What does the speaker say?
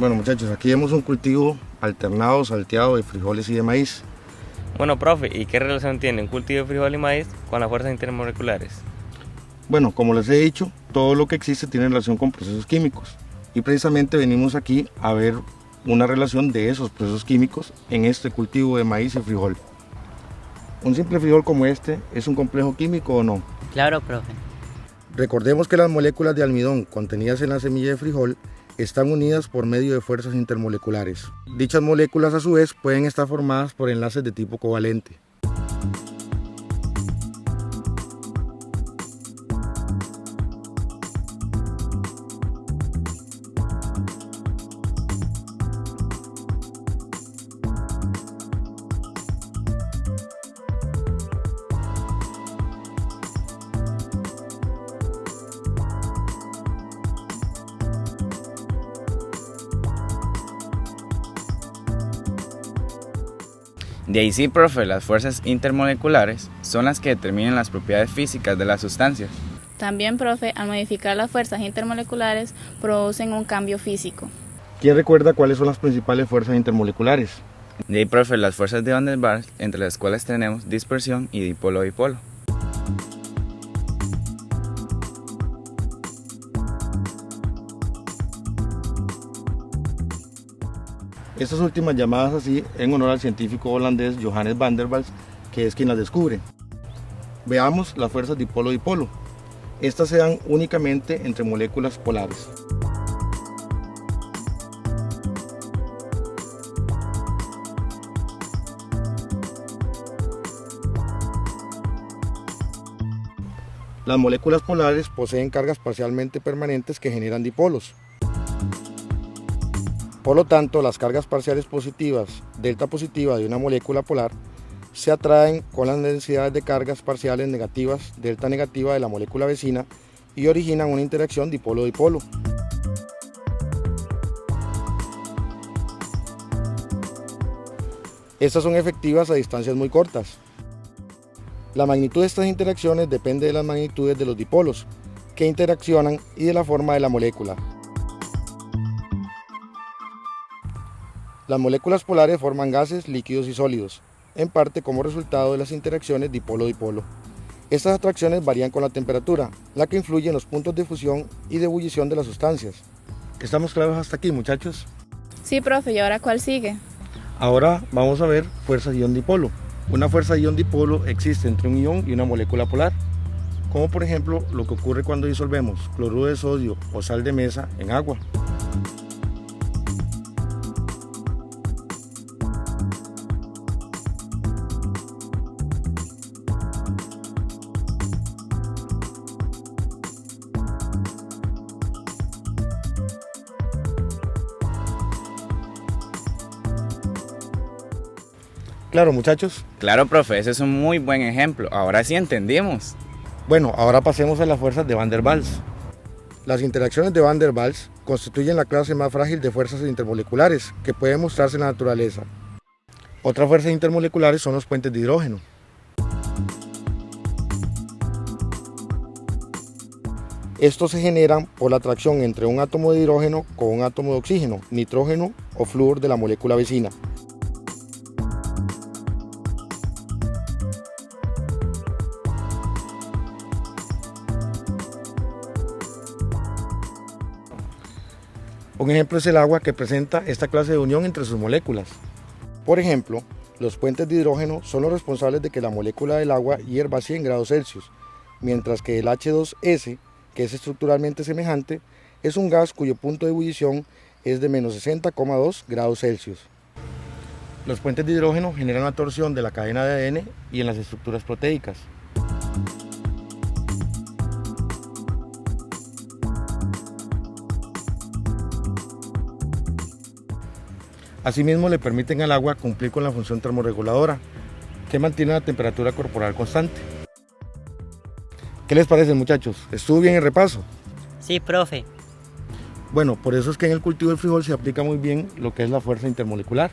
Bueno muchachos, aquí vemos un cultivo alternado, salteado de frijoles y de maíz. Bueno, profe, ¿y qué relación tiene un cultivo de frijol y maíz con las fuerzas intermoleculares? Bueno, como les he dicho, todo lo que existe tiene relación con procesos químicos. Y precisamente venimos aquí a ver una relación de esos procesos químicos en este cultivo de maíz y frijol. ¿Un simple frijol como este es un complejo químico o no? Claro, profe. Recordemos que las moléculas de almidón contenidas en la semilla de frijol están unidas por medio de fuerzas intermoleculares. Dichas moléculas a su vez pueden estar formadas por enlaces de tipo covalente. De ahí sí, profe, las fuerzas intermoleculares son las que determinan las propiedades físicas de las sustancias. También, profe, al modificar las fuerzas intermoleculares producen un cambio físico. ¿Quién recuerda cuáles son las principales fuerzas intermoleculares? De ahí, profe, las fuerzas de Van der Waals, entre las cuales tenemos dispersión y dipolo-dipolo. Estas últimas llamadas así en honor al científico holandés Johannes van der Waals, que es quien las descubre. Veamos las fuerzas dipolo-dipolo. Estas se dan únicamente entre moléculas polares. Las moléculas polares poseen cargas parcialmente permanentes que generan dipolos. Por lo tanto, las cargas parciales positivas, delta positiva de una molécula polar, se atraen con las densidades de cargas parciales negativas, delta negativa de la molécula vecina y originan una interacción dipolo-dipolo. Estas son efectivas a distancias muy cortas. La magnitud de estas interacciones depende de las magnitudes de los dipolos que interaccionan y de la forma de la molécula. Las moléculas polares forman gases, líquidos y sólidos, en parte como resultado de las interacciones dipolo-dipolo. Estas atracciones varían con la temperatura, la que influye en los puntos de fusión y de ebullición de las sustancias. ¿Estamos claros hasta aquí, muchachos? Sí, profe, ¿y ahora cuál sigue? Ahora vamos a ver fuerzas ion-dipolo. Una fuerza ion-dipolo existe entre un ion y una molécula polar, como por ejemplo lo que ocurre cuando disolvemos cloruro de sodio o sal de mesa en agua. Claro, muchachos. Claro, profe, ese es un muy buen ejemplo. Ahora sí entendimos. Bueno, ahora pasemos a las fuerzas de Van der Waals. Las interacciones de Van der Waals constituyen la clase más frágil de fuerzas intermoleculares que puede mostrarse en la naturaleza. Otras fuerzas intermoleculares son los puentes de hidrógeno. Estos se generan por la atracción entre un átomo de hidrógeno con un átomo de oxígeno, nitrógeno o flúor de la molécula vecina. Un ejemplo es el agua que presenta esta clase de unión entre sus moléculas. Por ejemplo, los puentes de hidrógeno son los responsables de que la molécula del agua hierva a 100 grados Celsius, mientras que el H2S, que es estructuralmente semejante, es un gas cuyo punto de ebullición es de menos 60,2 grados Celsius. Los puentes de hidrógeno generan una torsión de la cadena de ADN y en las estructuras proteicas. Asimismo, le permiten al agua cumplir con la función termorreguladora, que mantiene la temperatura corporal constante. ¿Qué les parece, muchachos? ¿Estuvo bien el repaso? Sí, profe. Bueno, por eso es que en el cultivo del frijol se aplica muy bien lo que es la fuerza intermolecular.